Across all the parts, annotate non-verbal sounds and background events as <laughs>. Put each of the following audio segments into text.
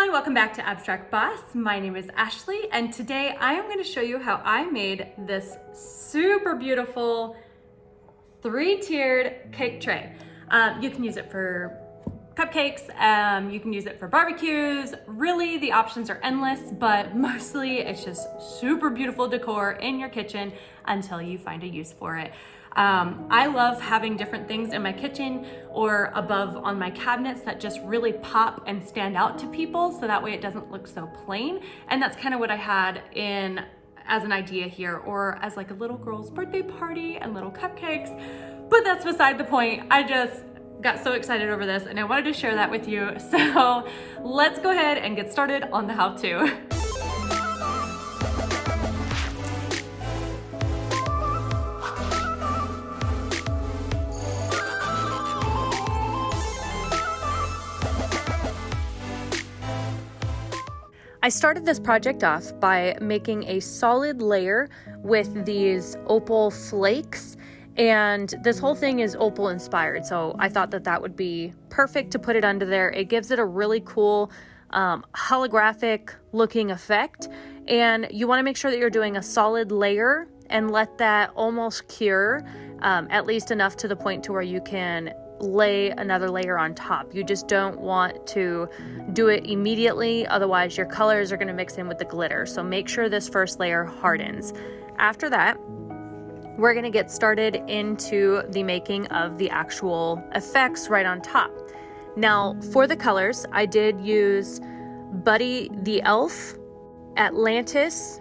everyone, welcome back to Abstract Boss. My name is Ashley and today I am going to show you how I made this super beautiful three-tiered cake tray. Um, you can use it for cupcakes, um, you can use it for barbecues. Really, the options are endless, but <laughs> mostly it's just super beautiful decor in your kitchen until you find a use for it. Um, I love having different things in my kitchen or above on my cabinets that just really pop and stand out to people so that way it doesn't look so plain. And that's kind of what I had in as an idea here or as like a little girl's birthday party and little cupcakes. But that's beside the point. I just got so excited over this and I wanted to share that with you. <laughs> So let's go ahead and get started on the how-to. <laughs> I started this project off by making a solid layer with these opal flakes and this whole thing is opal inspired so I thought that that would be perfect to put it under there. It gives it a really cool um, holographic looking effect and you want to make sure that you're doing a solid layer and let that almost cure um, at least enough to the point to where you can lay another layer on top. You just don't want to do it immediately, otherwise your colors are gonna mix in with the glitter. So make sure this first layer hardens. After that, we're gonna get started into the making of the actual effects right on top. Now, for the colors, I did use Buddy the Elf, Atlantis,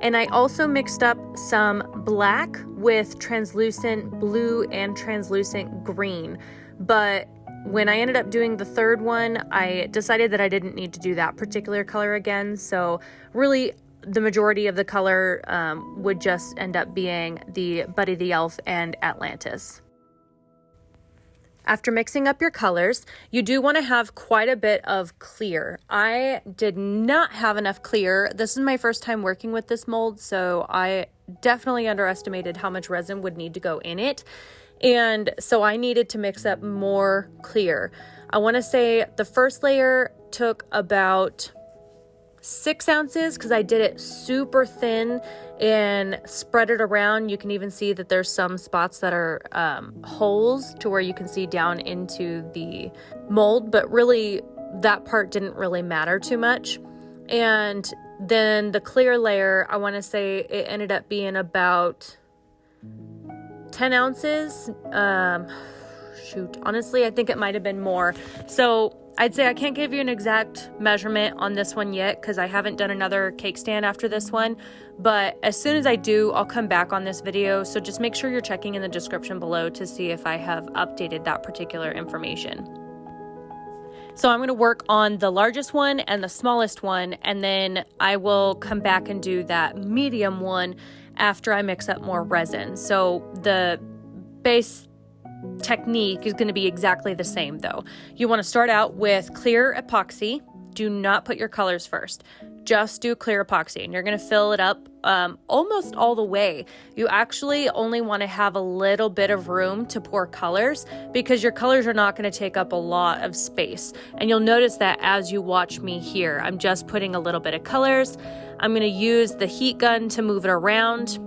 and I also mixed up some black with translucent blue and translucent green. But when I ended up doing the third one, I decided that I didn't need to do that particular color again. So really the majority of the color um, would just end up being the Buddy the Elf and Atlantis. After mixing up your colors, you do want to have quite a bit of clear. I did not have enough clear. This is my first time working with this mold, so I definitely underestimated how much resin would need to go in it. And so I needed to mix up more clear. I want to say the first layer took about six ounces because I did it super thin and spread it around. You can even see that there's some spots that are um, holes to where you can see down into the mold, but really that part didn't really matter too much. And then the clear layer, I want to say it ended up being about 10 ounces. Um, shoot, honestly, I think it might have been more. So I'd say I can't give you an exact measurement on this one yet because I haven't done another cake stand after this one. But as soon as I do, I'll come back on this video. So just make sure you're checking in the description below to see if I have updated that particular information. So I'm going to work on the largest one and the smallest one, and then I will come back and do that medium one after I mix up more resin. So the base technique is going to be exactly the same though. You want to start out with clear epoxy. Do not put your colors first. Just do clear epoxy and you're going to fill it up um, almost all the way. You actually only want to have a little bit of room to pour colors because your colors are not going to take up a lot of space. And you'll notice that as you watch me here, I'm just putting a little bit of colors. I'm going to use the heat gun to move it around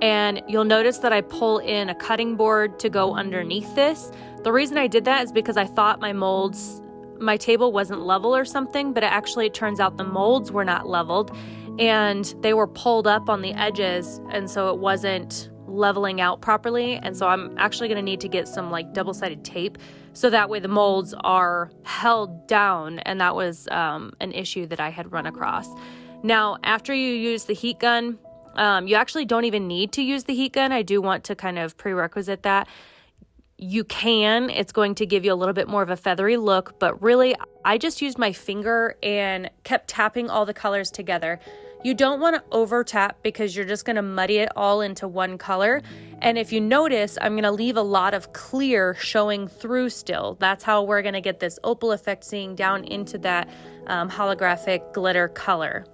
And you'll notice that I pull in a cutting board to go underneath this. The reason I did that is because I thought my molds, my table wasn't level or something, but it actually turns out the molds were not leveled and they were pulled up on the edges. And so it wasn't leveling out properly. And so I'm actually going to need to get some like double sided tape so that way the molds are held down. And that was um, an issue that I had run across. Now, after you use the heat gun, um, you actually don't even need to use the heat gun. I do want to kind of prerequisite that. You can, it's going to give you a little bit more of a feathery look, but really, I just used my finger and kept tapping all the colors together. You don't want to over tap because you're just going to muddy it all into one color. And if you notice, I'm going to leave a lot of clear showing through still. That's how we're going to get this opal effect seeing down into that um, holographic glitter color.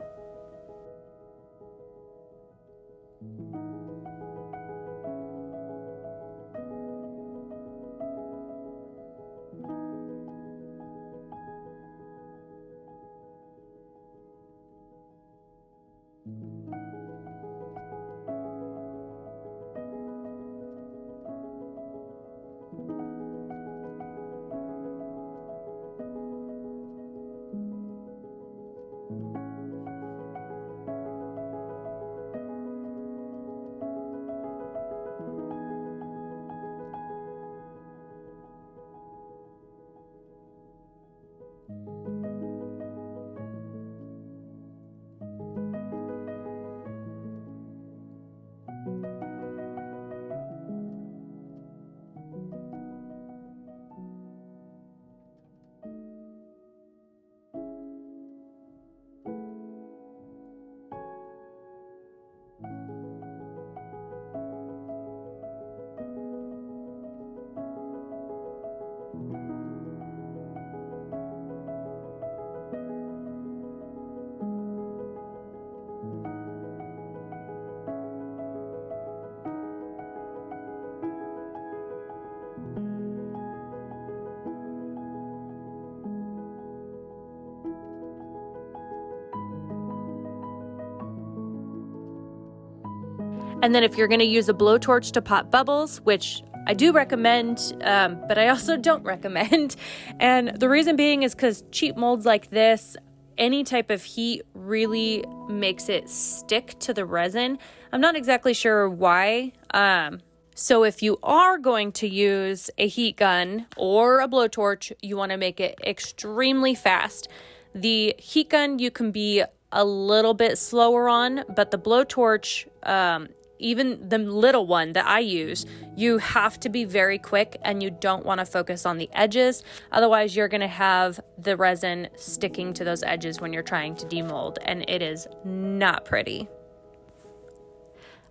And then if you're going to use a blowtorch to pop bubbles, which I do recommend, um, but I also don't <laughs> recommend. And the reason being is because cheap molds like this, any type of heat really makes it stick to the resin. I'm not exactly sure why. Um, so if you are going to use a heat gun or a blowtorch, you want to make it extremely fast. The heat gun you can be a little bit slower on, but the blowtorch um, even the little one that I use, you have to be very quick and you don't want to focus on the edges. Otherwise, you're going to have the resin sticking to those edges when you're trying to demold, and it is not pretty.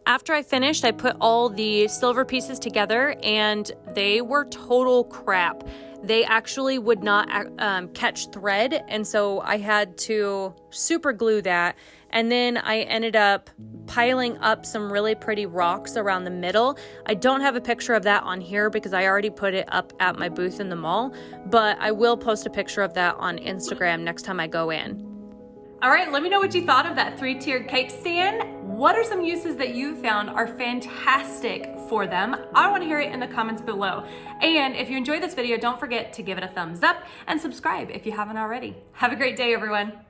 After I finished, I put all the silver pieces together and they were total crap. They actually would not um, catch thread, and so I had to super glue that and then I ended up piling up some really pretty rocks around the middle. I don't have a picture of that on here because I already put it up at my booth in the mall, but I will post a picture of that on Instagram next time I go in. All right, let me know what you thought of that three-tiered cake stand. What are some uses that you found are fantastic for them? I wanna hear it in the comments below. And if you enjoyed this video, don't forget to give it a thumbs up and subscribe if you haven't already. Have a great day, everyone.